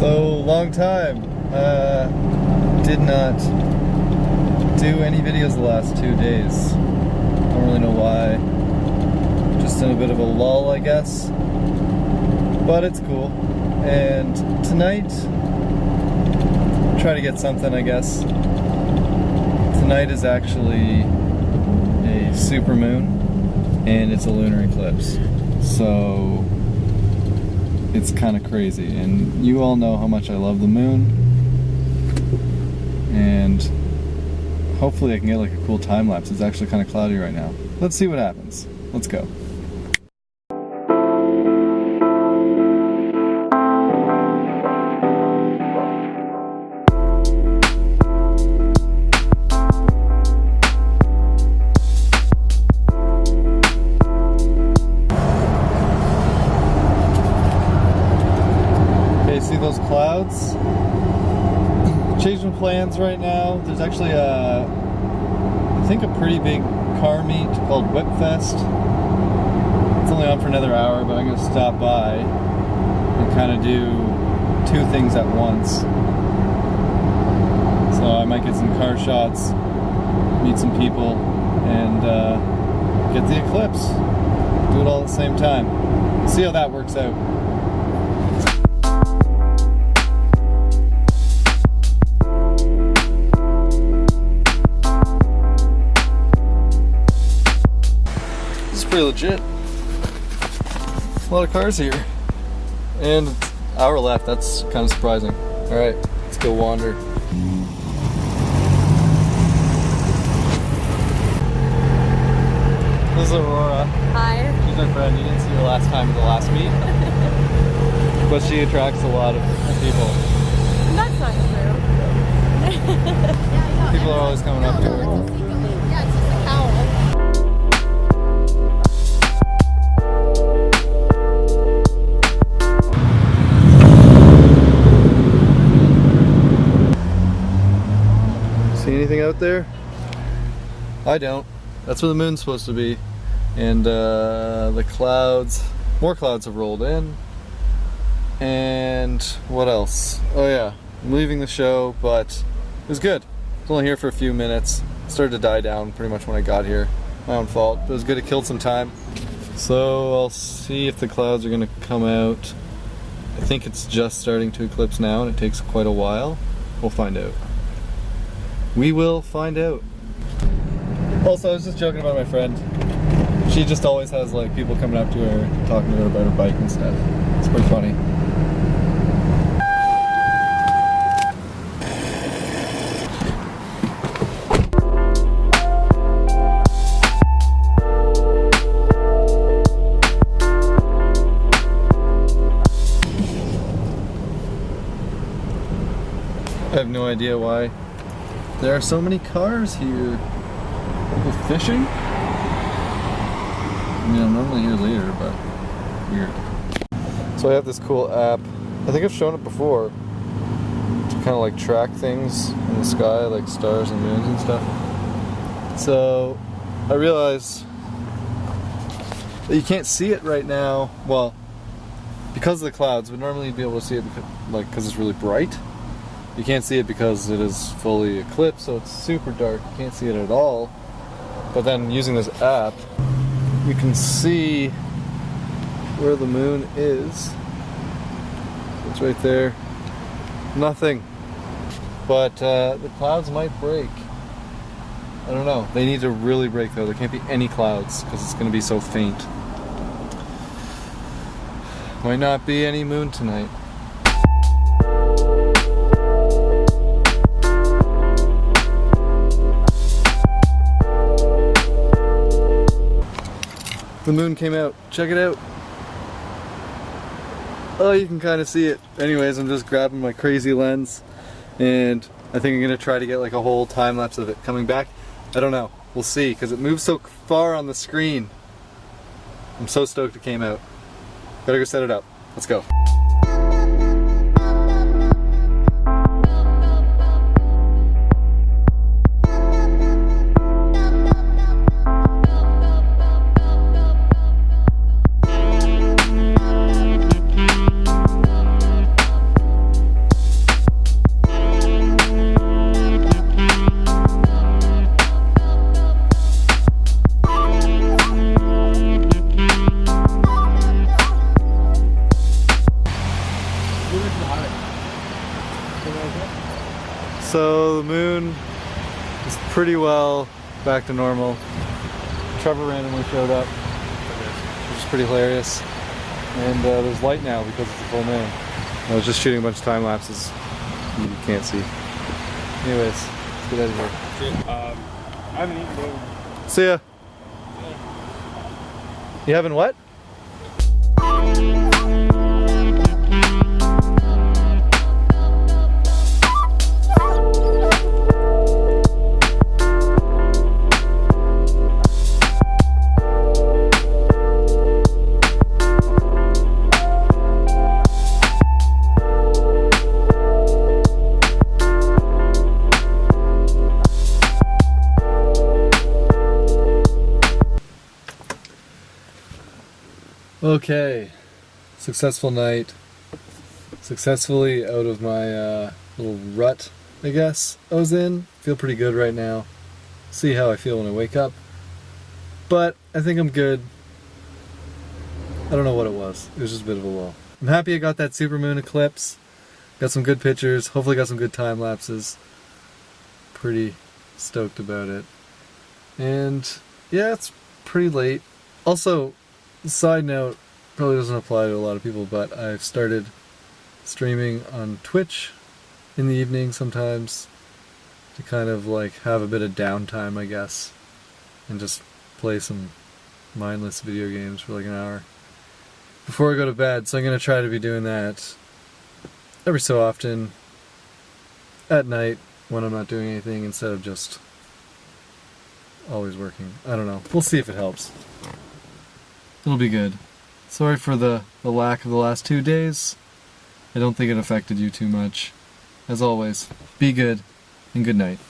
So, long time. Uh, did not do any videos the last two days. I don't really know why. Just in a bit of a lull, I guess. But it's cool. And tonight, try to get something, I guess. Tonight is actually a super moon and it's a lunar eclipse. So it's kind of crazy. And you all know how much I love the moon. And hopefully I can get like a cool time lapse. It's actually kind of cloudy right now. Let's see what happens. Let's go. Plans right now. There's actually a, I think a pretty big car meet called Whipfest. It's only on for another hour, but I'm gonna stop by and kind of do two things at once. So I might get some car shots, meet some people, and uh, get the eclipse. Do it all at the same time. See how that works out. Pretty legit. A lot of cars here. And hour left, that's kind of surprising. Alright, let's go wander. This is Aurora. Hi. She's my friend. You didn't see her last time at the last meet. but she attracts a lot of people. That's not true. People are always coming up to her. See anything out there? I don't. That's where the moon's supposed to be. And uh, the clouds, more clouds have rolled in. And what else? Oh yeah, I'm leaving the show, but it was good. I was only here for a few minutes. It started to die down pretty much when I got here. My own fault, it was good. It killed some time. So I'll see if the clouds are gonna come out. I think it's just starting to eclipse now, and it takes quite a while. We'll find out. We will find out. Also, I was just joking about my friend. She just always has like people coming up to her, talking to her about her bike and stuff. It's pretty funny. I have no idea why there are so many cars here. People fishing? I mean, I'm normally here later, but weird. So I have this cool app. I think I've shown it before to kind of like track things in the sky, like stars and moons and stuff. So I realize that you can't see it right now. Well, because of the clouds, but normally you'd be able to see it like because it's really bright. You can't see it because it is fully eclipsed, so it's super dark. You can't see it at all. But then using this app, you can see where the moon is. It's right there. Nothing. But uh, the clouds might break. I don't know. They need to really break though. There can't be any clouds because it's going to be so faint. Might not be any moon tonight. The moon came out. Check it out. Oh, you can kind of see it. Anyways, I'm just grabbing my crazy lens and I think I'm going to try to get like a whole time lapse of it coming back. I don't know. We'll see because it moves so far on the screen. I'm so stoked it came out. Gotta go set it up. Let's go. The moon is pretty well back to normal. Trevor randomly showed up, which is pretty hilarious. And uh, there's light now because it's a full moon. I was just shooting a bunch of time lapses you can't see. Anyways, let's get out of here. Um, I haven't eaten. See ya. You having what? Okay, successful night. Successfully out of my uh, little rut, I guess, I was in. Feel pretty good right now. See how I feel when I wake up. But I think I'm good. I don't know what it was. It was just a bit of a lull. I'm happy I got that supermoon eclipse. Got some good pictures. Hopefully got some good time lapses. Pretty stoked about it. And yeah, it's pretty late. Also, side note probably doesn't apply to a lot of people but i've started streaming on twitch in the evening sometimes to kind of like have a bit of downtime i guess and just play some mindless video games for like an hour before i go to bed. So i'm going to try to be doing that every so often at night when i'm not doing anything instead of just always working. I don't know. We'll see if it helps It'll be good. Sorry for the, the lack of the last two days. I don't think it affected you too much. As always, be good and good night.